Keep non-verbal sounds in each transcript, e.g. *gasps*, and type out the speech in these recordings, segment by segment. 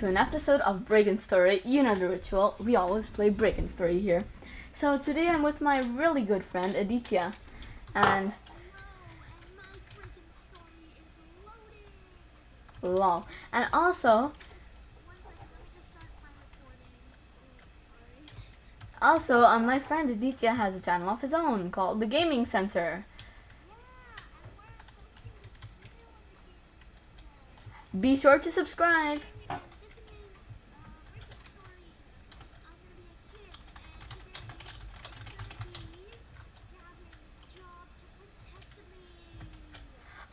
to an episode of Break In Story. You know the ritual. We always play Break In Story here. So today I'm with my really good friend Aditya, and lol. And also, also, um, my friend Aditya has a channel of his own called The Gaming Center. Be sure to subscribe.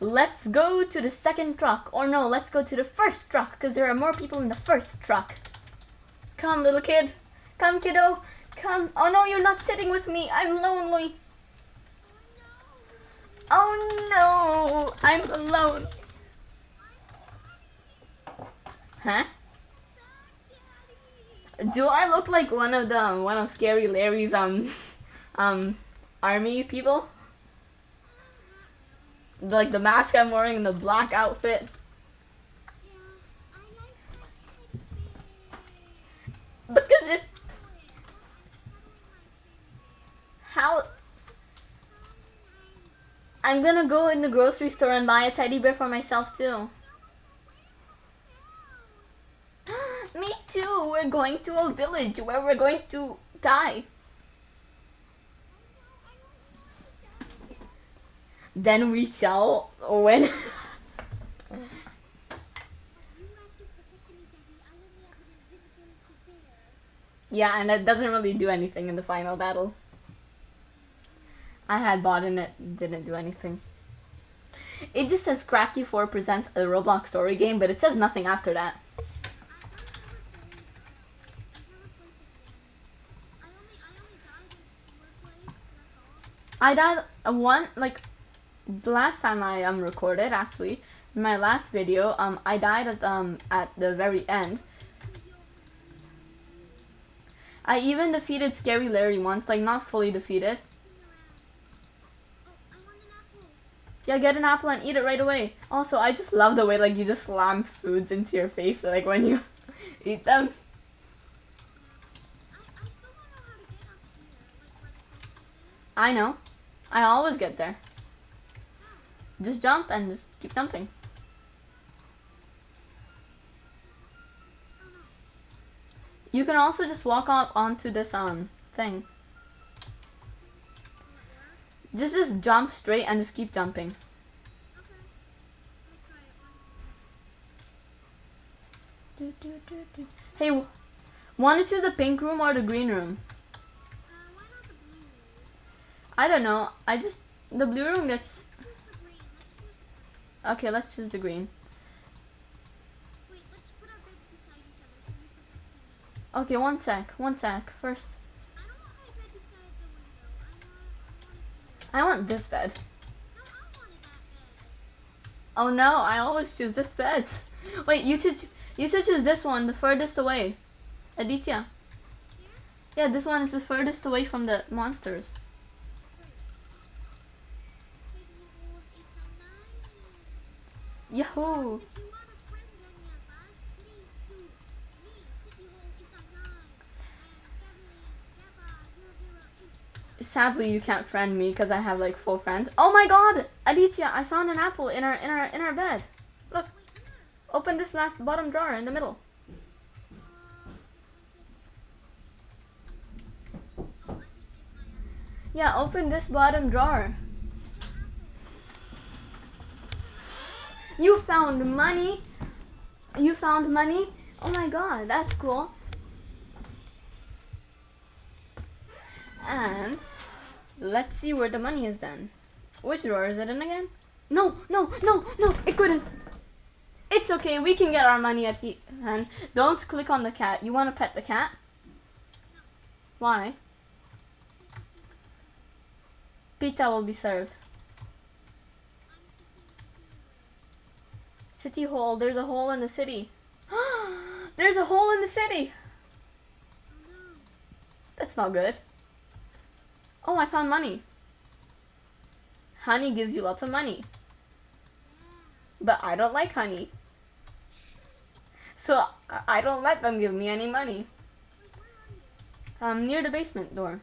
Let's go to the second truck. Or no, let's go to the first truck because there are more people in the first truck. Come, little kid. Come, kiddo. Come. Oh no, you're not sitting with me. I'm lonely. Oh no, I'm alone. Huh? Do I look like one of the one of Scary Larry's um *laughs* um army people? Like the mask I'm wearing and the black outfit. Because it how I'm gonna go in the grocery store and buy a teddy bear for myself too. *gasps* Me too. We're going to a village where we're going to die. Then we shall win. *laughs* yeah, and it doesn't really do anything in the final battle. I had bought in it, didn't do anything. It just says Cracky 4 presents a Roblox story game, but it says nothing after that. I died one like the last time I um recorded actually my last video um I died at um at the very end. I even defeated Scary Larry once, like not fully defeated. Yeah, get an apple and eat it right away. Also, I just love the way like you just slam foods into your face like when you *laughs* eat them. I know. I always get there. Just jump and just keep jumping. You can also just walk up onto this um thing. Just just jump straight and just keep jumping. Hey, want to choose the pink room or the green room? I don't know. I just the blue room gets. Okay, let's choose the green. Okay, one sec, one sec. First, I want this bed. Oh no, I always choose this bed. Wait, you should you should choose this one, the furthest away. Aditya. Yeah, this one is the furthest away from the monsters. Yahoo! Sadly, you can't friend me because I have like full friends. Oh my god! Aditya, I found an apple in our in our in our bed. Look. Open this last bottom drawer in the middle. Yeah, open this bottom drawer. You found money. You found money. Oh my god, that's cool. And let's see where the money is then. Which drawer is it in again? No, no, no, no, it couldn't. It's okay, we can get our money at the end. Don't click on the cat. You want to pet the cat? Why? Pizza will be served. City hole. There's a hole in the city. *gasps* There's a hole in the city. That's not good. Oh, I found money. Honey gives you lots of money. But I don't like honey. So I- don't let them give me any money. Um, near the basement door.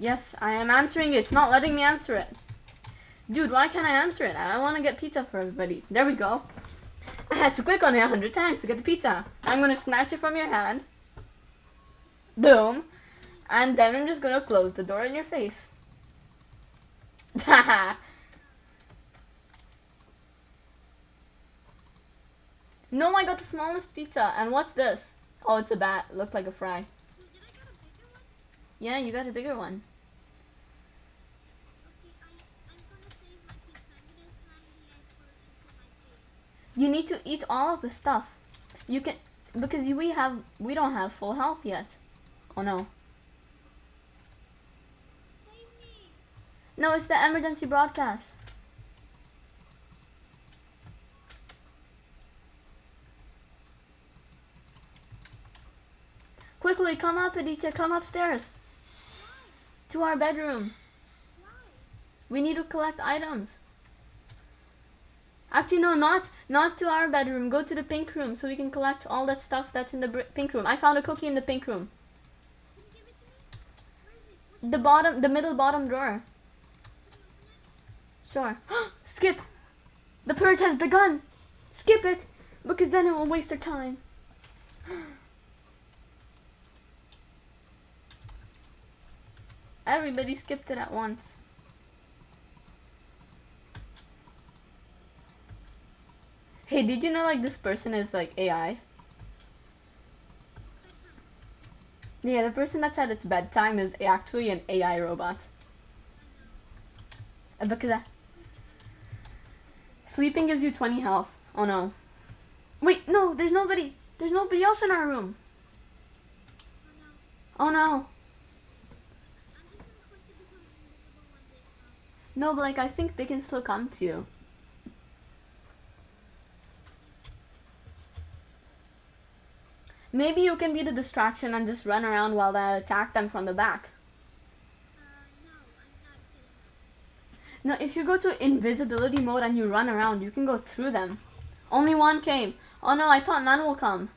Yes, I am answering it. It's not letting me answer it. Dude, why can't I answer it? I want to get pizza for everybody. There we go. I had to click on it a hundred times to get the pizza. I'm gonna snatch it from your hand. Boom. And then I'm just gonna close the door in your face. Haha. *laughs* no, I got the smallest pizza. And what's this? Oh, it's a bat. Looked like a fry. Did I get a bigger one? Yeah, you got a bigger one. You need to eat all of the stuff. You can because we have we don't have full health yet. Oh no. Save me! No, it's the emergency broadcast. Quickly, come up, Aditya. Come upstairs. To our bedroom. We need to collect items. Actually, no, not not to our bedroom. Go to the pink room so we can collect all that stuff that's in the pink room. I found a cookie in the pink room. The bottom, the middle bottom drawer. Sure. *gasps* Skip. The purge has begun. Skip it, because then it will waste our time. *gasps* Everybody skipped it at once. Hey, did you know like this person is like AI? Yeah, the person that said it's bedtime is actually an AI robot. Uh, Because I... Sleeping gives you 20 health. Oh no. Wait, no, there's nobody. There's nobody else in our room. Oh no. Oh no. I'm just gonna click to become invisible when they come. No, but like I think they can still come to you. Maybe you can be the distraction and just run around while they attack them from the back. Uh, no, I'm not good enough. No, if you go to invisibility mode and you run around, you can go through them. Only one came. Oh no, I thought none will come.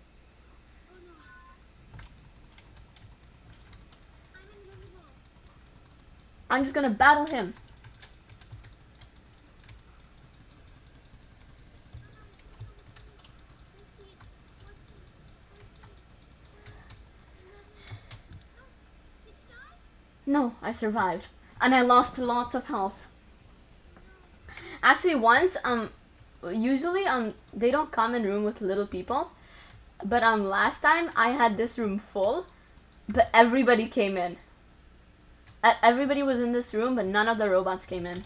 Oh no. I'm. I'm just gonna battle him. No, I survived. And I lost lots of health. Actually, once, um, usually, um, they don't come in room with little people. But, um, last time I had this room full, but everybody came in. Everybody was in this room, but none of the robots came in.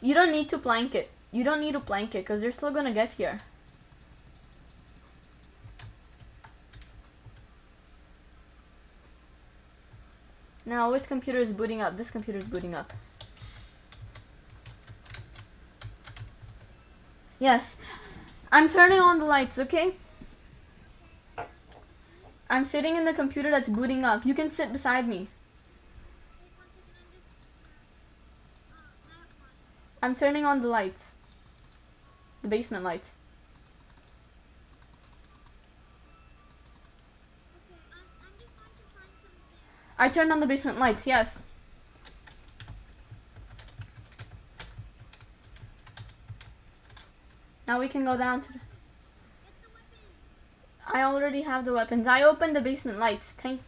You don't need to plank it. You don't need to plank it, because they're still gonna get here. Now, which computer is booting up? This computer is booting up. Yes. I'm turning on the lights, okay? I'm sitting in the computer that's booting up. You can sit beside me. I'm turning on the lights. The basement lights. Okay, I'm, I'm just going to find something. I turned on the basement lights, yes. Now we can go down to the... I already have the weapons. I opened the basement lights. Thank...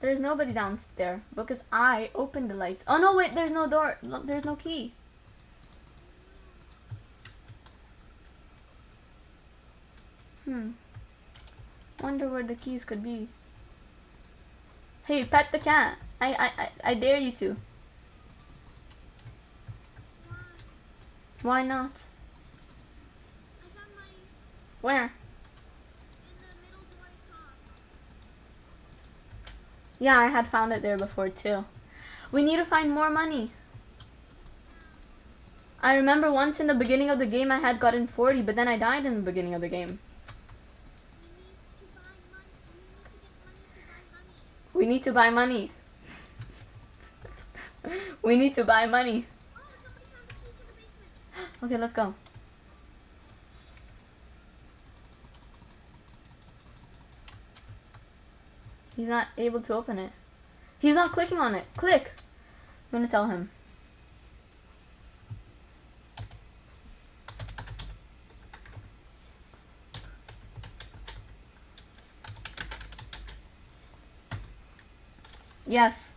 There's nobody down there because I opened the lights. Oh no, wait, there's no door. There's no key. Hmm. Wonder where the keys could be. Hey, pet the cat. I I I, I dare you to. Why? Not? Where? Yeah, I had found it there before too. We need to find more money. I remember once in the beginning of the game I had gotten 40, but then I died in the beginning of the game. We need to buy money. *laughs* We need to buy money. *gasps* Okay, let's go. He's not able to open it. He's not clicking on it. Click. I'm gonna tell him. Yes.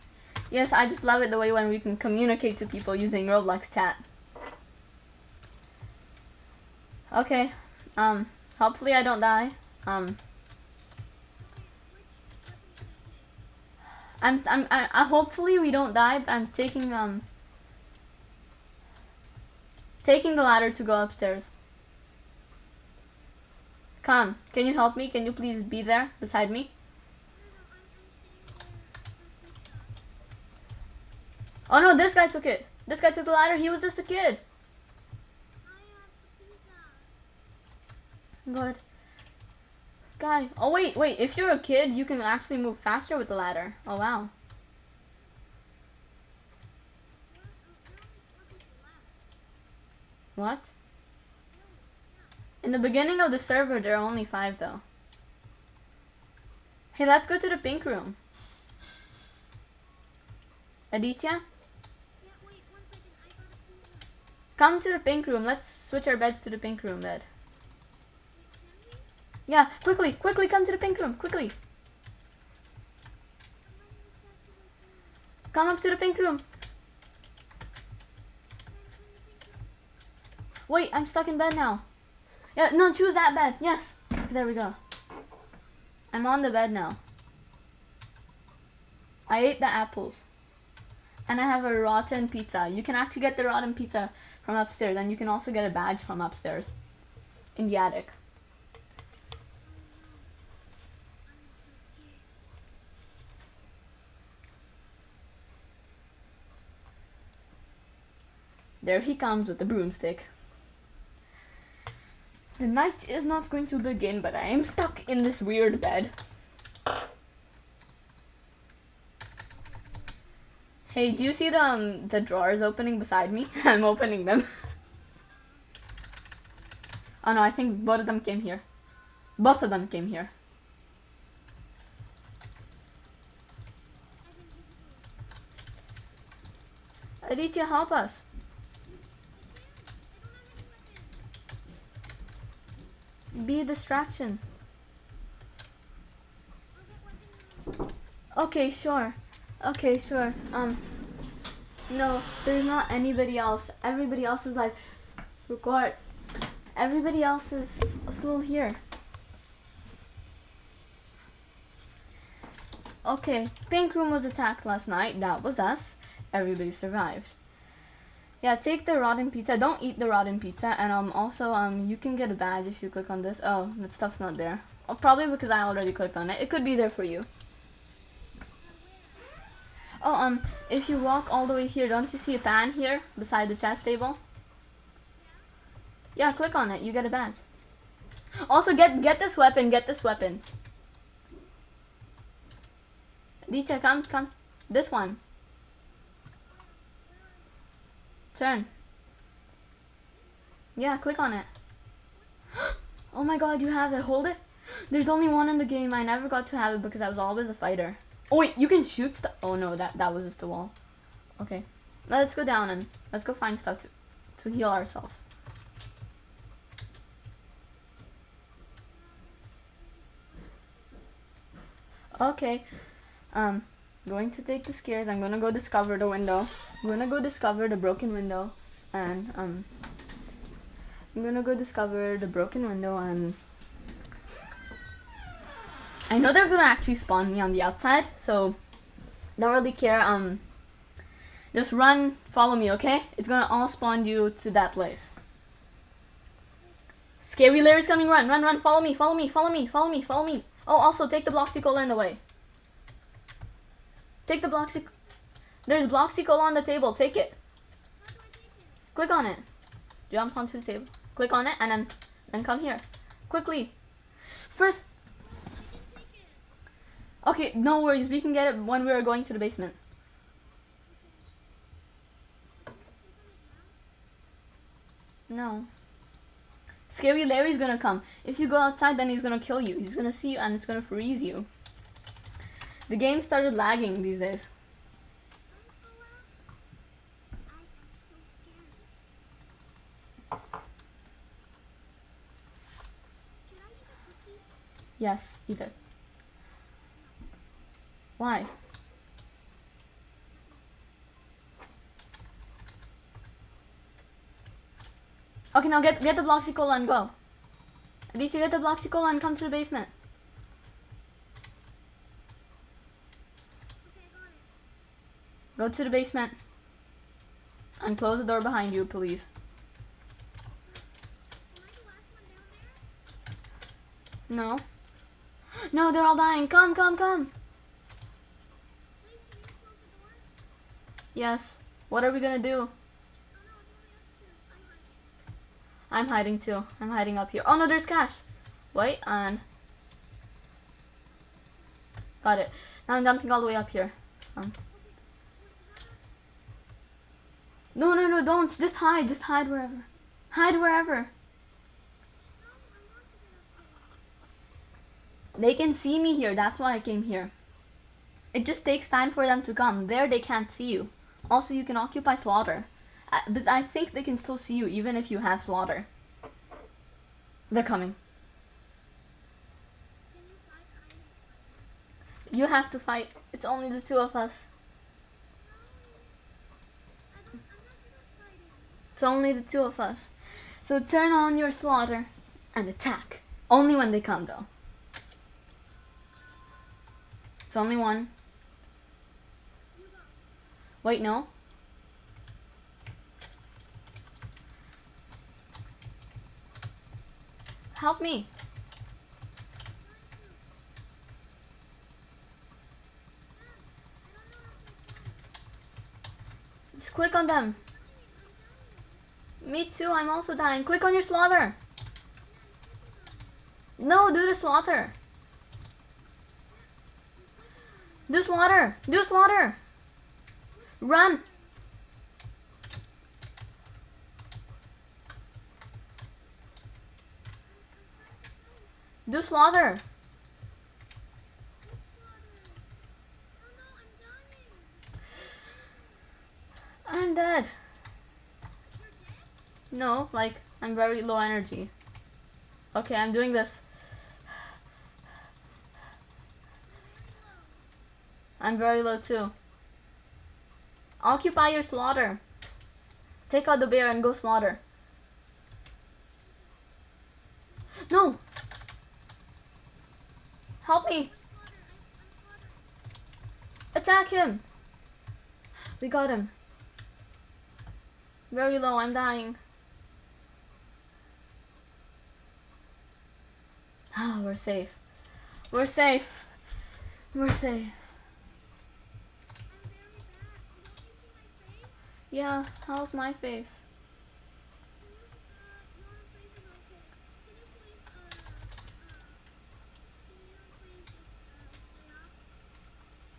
Yes, I just love it the way when we can communicate to people using Roblox chat. Okay. Um, hopefully I don't die. Um, I'm, I'm, I, I, hopefully we don't die, but I'm taking, um, taking the ladder to go upstairs. Come, can you help me? Can you please be there beside me? Oh no, this guy took it. This guy took the ladder. He was just a kid. Good. Guy. Oh wait, wait. If you're a kid, you can actually move faster with the ladder. Oh wow. What? In the beginning of the server, there are only five though. Hey, let's go to the pink room. Aditya? Come to the pink room. Let's switch our beds to the pink room bed. Yeah, quickly, quickly come to the pink room, quickly. Come up to the pink room. Wait, I'm stuck in bed now. Yeah, no, choose that bed. Yes. There we go. I'm on the bed now. I ate the apples. And I have a rotten pizza. You can actually get the rotten pizza from upstairs and you can also get a badge from upstairs in the attic. There he comes with the broomstick. The night is not going to begin, but I am stuck in this weird bed. Hey, do you see the, um, the drawers opening beside me? *laughs* I'm opening them. oh no, I think both of them came here. Both of them came here. Aditya, help us. Be a distraction. Okay, sure. Okay, sure. Um, no, there's not anybody else. Everybody else is like, record. Everybody else is still here. Okay, Pink Room was attacked last night. That was us. Everybody survived. Yeah, take the rotten pizza. Don't eat the rotten pizza. And um, also, um, you can get a badge if you click on this. Oh, that stuff's not there. Oh, probably because I already clicked on it. It could be there for you. Oh, um, if you walk all the way here, don't you see a pan here beside the chest table? Yeah, click on it. You get a badge. Also, get get this weapon. Get this weapon. Dicha, come, come. This one. Turn. Yeah, click on it. *gasps* oh my god, you have it. Hold it. There's only one in the game. I never got to have it because I was always a fighter. Oh wait, you can shoot stuff. Oh no, that that was just the wall. Okay, let's go down and let's go find stuff to to heal ourselves. Okay, um, going to take the stairs. I'm gonna go discover the window. I'm gonna go discover the broken window, and um, I'm gonna go discover the broken window and I know they're gonna actually spawn me on the outside, so don't really care. Um, just run, follow me, okay? It's gonna all spawn you to that place. Scary Larry's coming, run, run, run, follow me, follow me, follow me, follow me, follow me. Oh, also, take the Bloxy Cola in the way. Take the Bloxy... There's Bloxy Cola on the table, take it. Click on it. Jump onto the table. Click on it and then then come here. Quickly. First Okay, no worries. We can get it when we are going to the basement. No. Scary Larry's gonna come. If you go outside, then he's gonna kill you. He's gonna see you and it's gonna freeze you. The game started lagging these days. Yes, eat it. Why? Okay, now get get the Bloxy Cola and go. At least you get the Bloxy Cola and come to the basement. Go to the basement. And close the door behind you, please. No. No, they're all dying. Come, come, come. Yes. What are we gonna do? I'm hiding too. I'm hiding up here. Oh no, there's cash. Wait, and got it. Now I'm dumping all the way up here. Um. No, no, no, don't. Just hide. Just hide wherever. Hide wherever. They can see me here. That's why I came here. It just takes time for them to come. There they can't see you. Also, you can occupy slaughter. I, but I think they can still see you even if you have slaughter. They're coming. You have to fight. It's only the two of us. It's only the two of us. So turn on your slaughter and attack. Only when they come though. It's only one. Wait, no. Help me. Just click on them. Me too, I'm also dying. Click on your slaughter. No, do the slaughter. Do slaughter. Do slaughter. Run. Do slaughter. I'm dead. No, like, I'm very low energy. Okay, I'm doing this. I'm very low too. Occupy your slaughter. Take out the bear and go slaughter. No! Help me! Attack him! We got him. Very low, I'm dying. Ah, we're safe. We're safe. We're safe. Yeah, how's my face?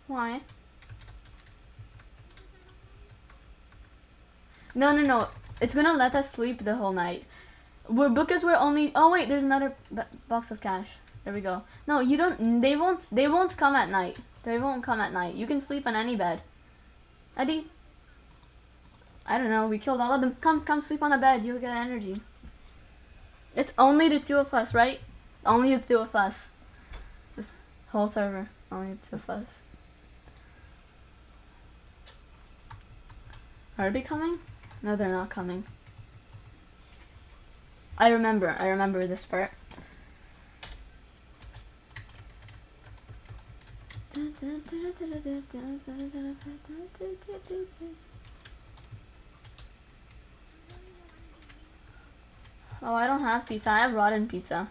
Why? No, no, no. It's gonna let us sleep the whole night. We're because we're only. Oh wait, there's another box of cash. There we go. No, you don't. They won't. They won't come at night. They won't come at night. You can sleep on any bed. Eddie. I don't know. We killed all of them. Come, come sleep on the bed. You'll get energy. It's only the two of us, right? Only the two of us. This whole server. Only the two of us. Are they coming? No, they're not coming. I remember. I remember this part. Oh, I don't have pizza. I have rotten pizza.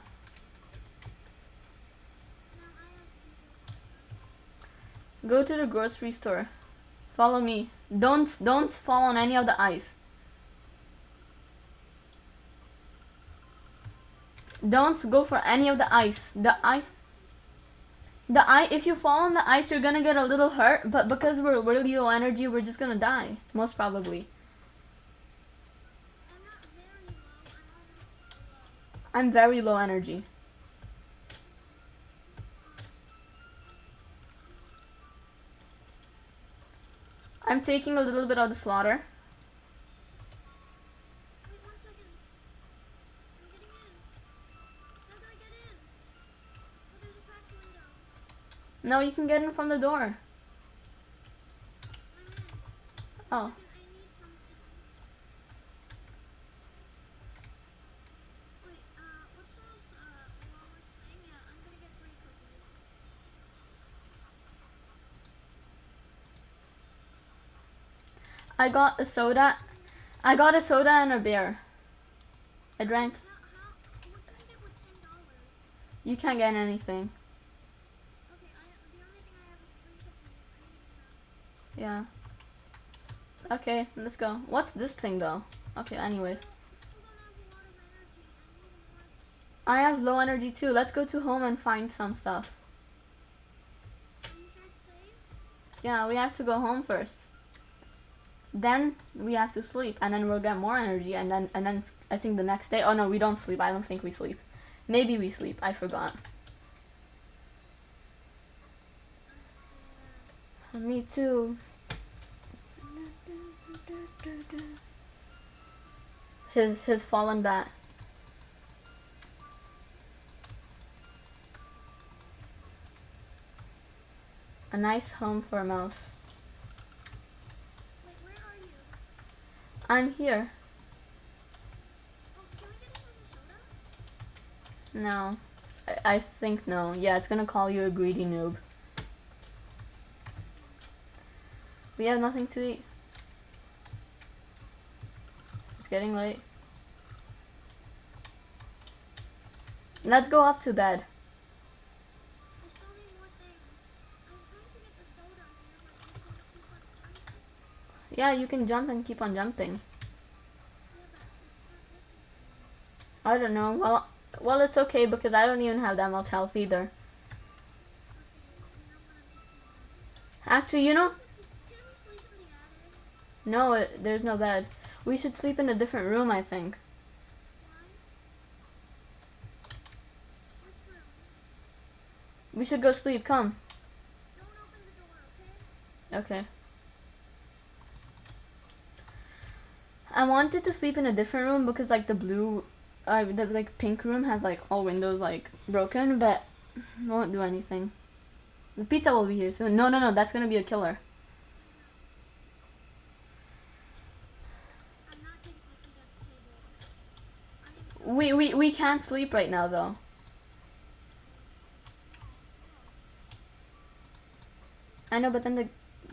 Go to the grocery store. Follow me. Don't don't fall on any of the ice. Don't go for any of the ice. The ice. The ice. If you fall on the ice, you're gonna get a little hurt. But because we're really low energy, we're just gonna die. Most probably. I'm very low. Energy. I'm taking a little bit of the slaughter. No, you can get in from the door. Oh. I need something. Wait, uh, what's the most, uh, lowest thing? Yeah, I'm gonna get three cookies. I got a soda. I got a soda and a beer. I drank. You can't get anything. Yeah. Okay, let's go. What's this thing though? Okay, anyways. I have low energy too. Let's go to home and find some stuff. Yeah, we have to go home first. Then we have to sleep, and then we'll get more energy, and then and then I think the next day. Oh no, we don't sleep. I don't think we sleep. Maybe we sleep. I forgot. Me too. His his fallen bat. A nice home for a mouse. Wait, where are you? I'm here. No. I, I think no. Yeah, it's gonna call you a greedy noob. We have nothing to eat. It's getting late. Let's go up to bed. I still need more things. I'm trying to get the soda here, but you said keep on jumping. Yeah, you can jump and keep on jumping. Yeah, but it's not working. I don't know. Well, well, it's okay because I don't even have that much health either. Okay, you know what? I'm just gonna. Actually, you know, Can we sleep in the attic? no, it, there's no bed. We should sleep in a different room, I think. Why? Which room? We should go sleep. Come. Don't open the door, okay? I wanted to sleep in a different room because like the blue, uh, the like pink room has like all windows like broken, but won't do anything. The pizza will be here soon. No, no, no, that's gonna be a killer. We we we can't sleep right now though. I know, but then the,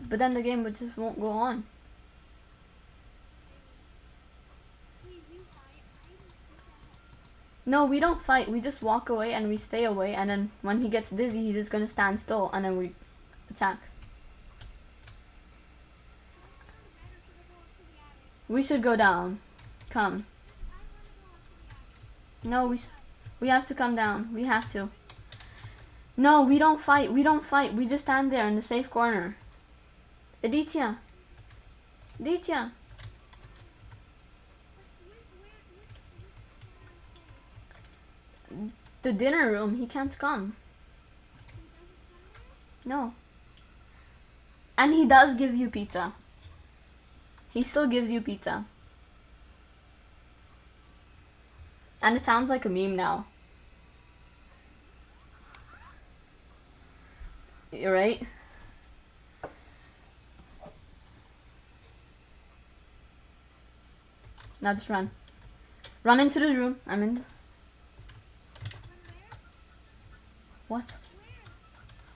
but then the game just won't go on. Please, you fight. I even sleep at No, we don't fight. We just walk away and we stay away, and then when he gets dizzy, he's just gonna stand still, and then we attack. We should go down. Come. No, we we have to come down. We have to. No, we don't fight. We don't fight. We just stand there in the safe corner. Aditya. Aditya. The dinner room. He can't come. No. And he does give you pizza. He still gives you pizza. And it sounds like a meme now. You're right. Now just run. Run into the room. I'm in. What?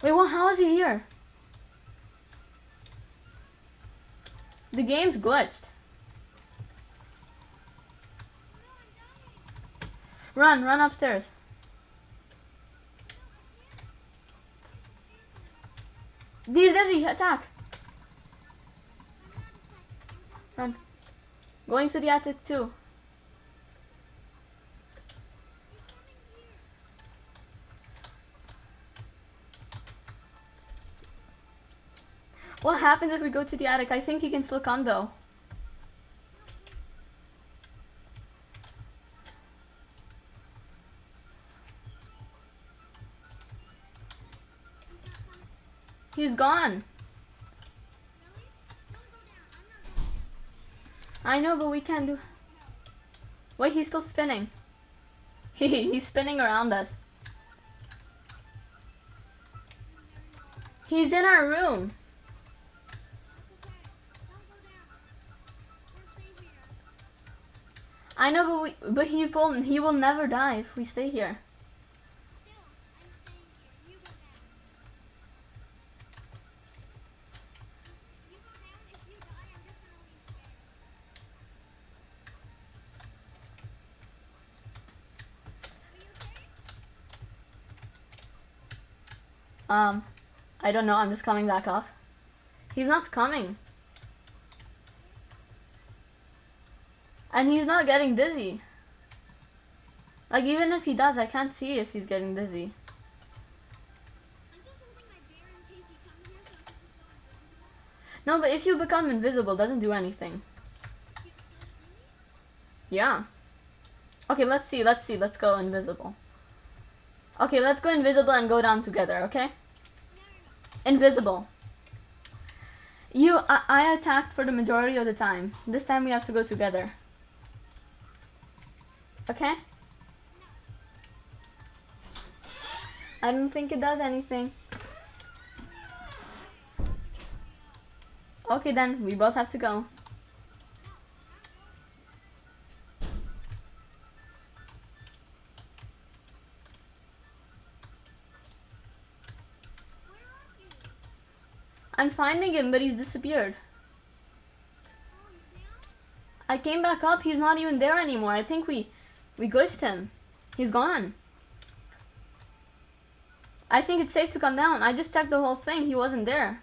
Wait, what? How is he here? The game's glitched. Run, run upstairs. He's dizzy. Attack. Run. Going to the attic too. What happens if we go to the attic? I think he can still come though. He's gone. I know, but we can't do. Wait, he's still spinning. *laughs* He's spinning around us. He's in our room. I know, but we but he will he will never die if we stay here. Um, I don't know. I'm just coming back off. He's not coming. And he's not getting dizzy. Like, even if he does, I can't see if he's getting dizzy. No, but if you become invisible, doesn't do anything. Yeah. Okay, let's see. Let's see. Let's go invisible. Okay, let's go invisible and go down together, okay? Invisible. You, I, I attacked for the majority of the time. This time we have to go together. Okay? I don't think it does anything. Okay then, we both have to go. I'm finding him, but he's disappeared. I came back up, he's not even there anymore. I think we we glitched him. He's gone. I think it's safe to come down. I just checked the whole thing. He wasn't there.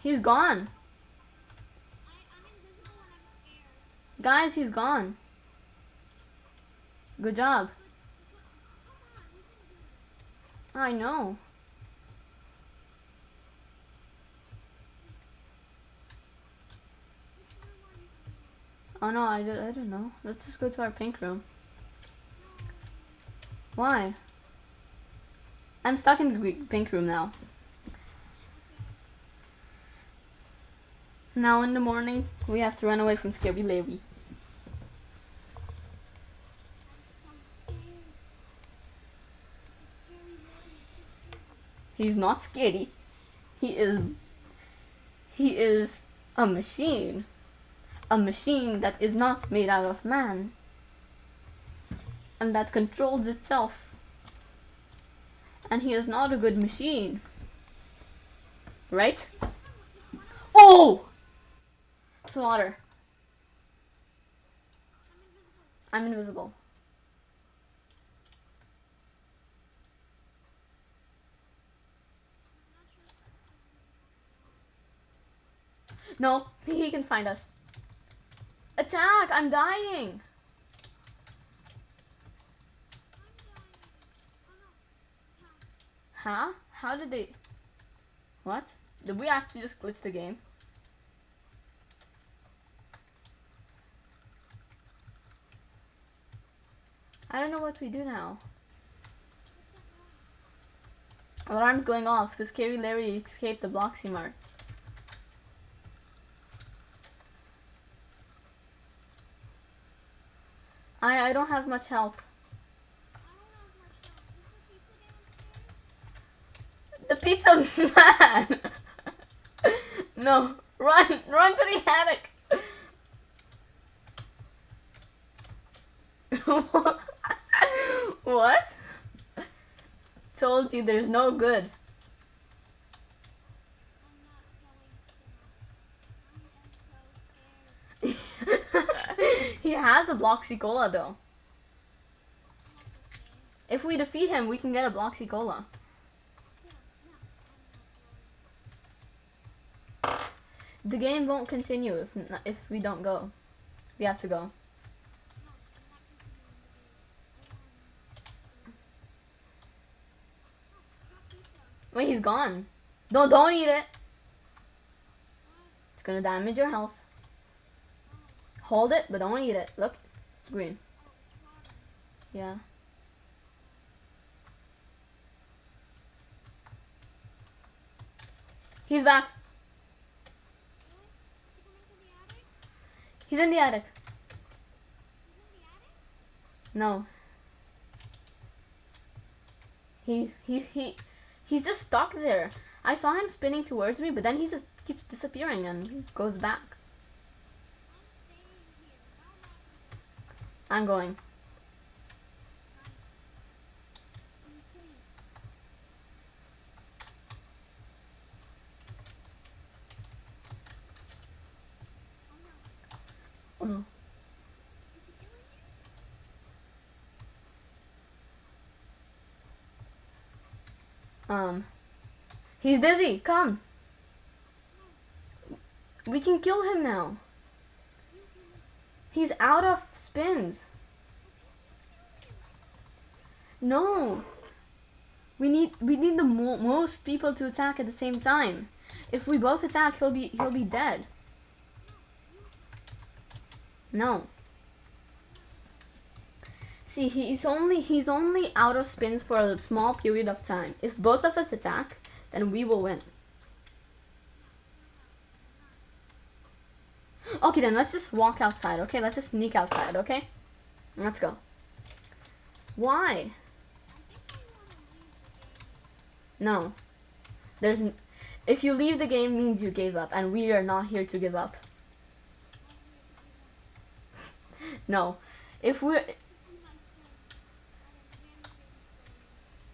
He's gone. Guys, he's gone. Good job. But, but, come on, we can do it. I know. Oh no, I, don't- I don't know. Let's just go to our pink room. Why? I'm stuck in the pink room now. Now in the morning, we have to run away from Scary Larry. I'm so scared. The scary Larry is so scary. He's not scary. He is. He is a machine. A machine that is not made out of man. And that controls itself. And he is not a good machine. Right? Oh! Slaughter. I'm invisible. I'm invisible. I'm not sure. No, he can find us. Attack! I'm dying! Huh? How did they. What? Did we actually just glitch the game? I don't know what we do now. Alarm's going off. The scary Larry escaped the Bloxy Mart. I I don't have much health. The pizza man. *laughs* no, run, run to the attic. *laughs* what? Told you there's no good. A a Bloxy Cola though. If we defeat him, we can get a Bloxy Cola. The game won't continue if if we don't go. We have to go. Wait, he's gone. Don't don't eat it. It's gonna damage your health. Hold it, but don't eat it. Look, it's green. Yeah. He's back. He's in the attic. No. He he he he's just stuck there. I saw him spinning towards me, but then he just keeps disappearing and goes back. I'm going. Oh. Um, he's dizzy. Come. We can kill him now. He's out of spins. No. We need we need the mo most people to attack at the same time. If we both attack, he'll be he'll be dead. No. See, he's only he's only out of spins for a small period of time. If both of us attack, then we will win. Okay, then let's just walk outside. Okay, let's just sneak outside. Okay, let's go. Why? No. There's. If you leave the game, means you gave up, and we are not here to give up. *laughs* no. If we're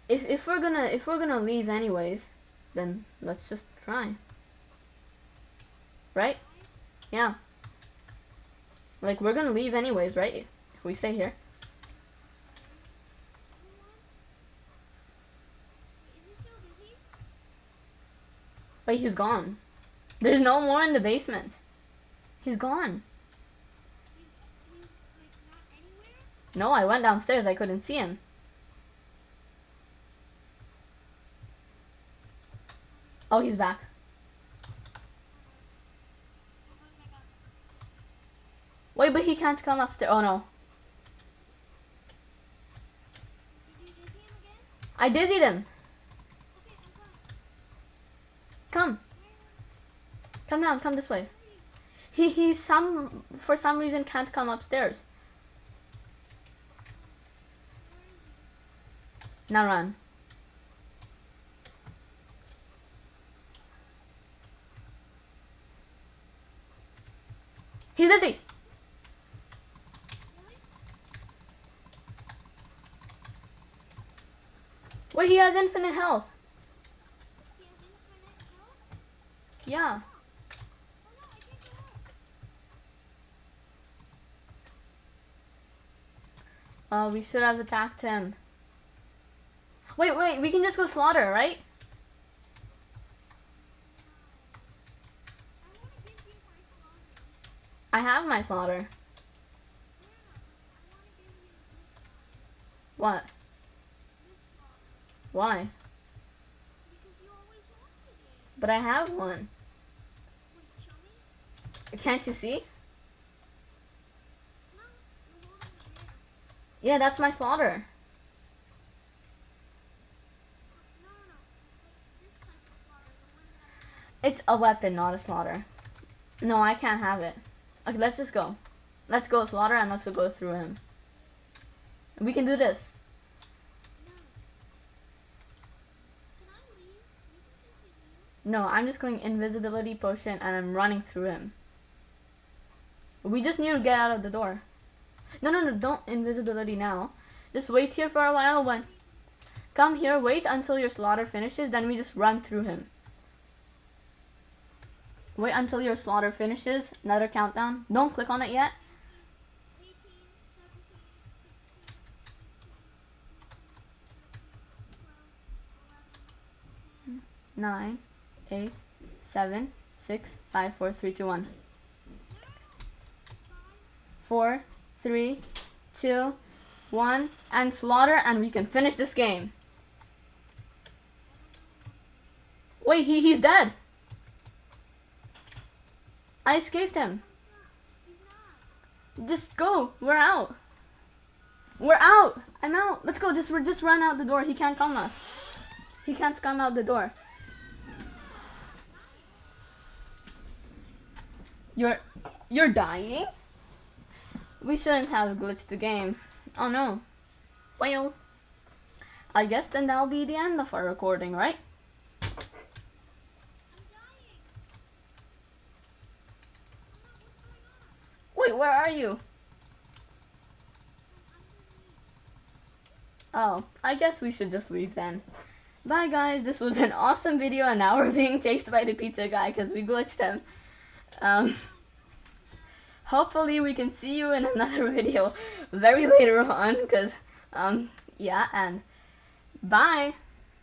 if if we're gonna if we're gonna leave anyways, then let's just try. Right? Yeah. Like we're gonna leave anyways, right? If we stay here. Wait, he's gone. There's no more in the basement. He's gone. No, I went downstairs. I couldn't see him. Oh, he's back. Wait, but he can't come upstairs. Oh no. I dizzied him. Come. Come down, come this way. He he some for some reason can't come upstairs. Now run. He's dizzy. Wait, he has infinite health. Yeah. Uh, we should have attacked him. Wait, wait, we can just go slaughter, right? I have my slaughter. What? Why? But I have one. Can't you see? Yeah, that's my slaughter. It's a weapon, not a slaughter. No, I can't have it. Okay, let's just go. Let's go slaughter and let's go through him. We can do this. No, I'm just going invisibility potion and I'm running through him. We just need to get out of the door. No, no, no, don't invisibility now. Just wait here for a while when... Come here, wait until your slaughter finishes, then we just run through him. Wait until your slaughter finishes. Another countdown. Don't click on it yet. Hmm. Nine, eight, seven, six, five, four, three, two, one. Four, three, two, one, and slaughter, and we can finish this game. Wait, he he's dead. I escaped him. Just go. We're out. We're out. I'm out. Let's go. Just just run out the door. He can't come us. He can't come out the door. You're you're dying? We shouldn't have glitched the game. Oh no. Well, I guess then that'll be the end of our recording, right? Wait, where are you? Oh, I guess we should just leave then. Bye guys, this was an *laughs* awesome video and now we're being chased by the pizza guy because we glitched him. Um, *laughs* hopefully we can see you in *laughs* another video very later on because, um, yeah, and bye.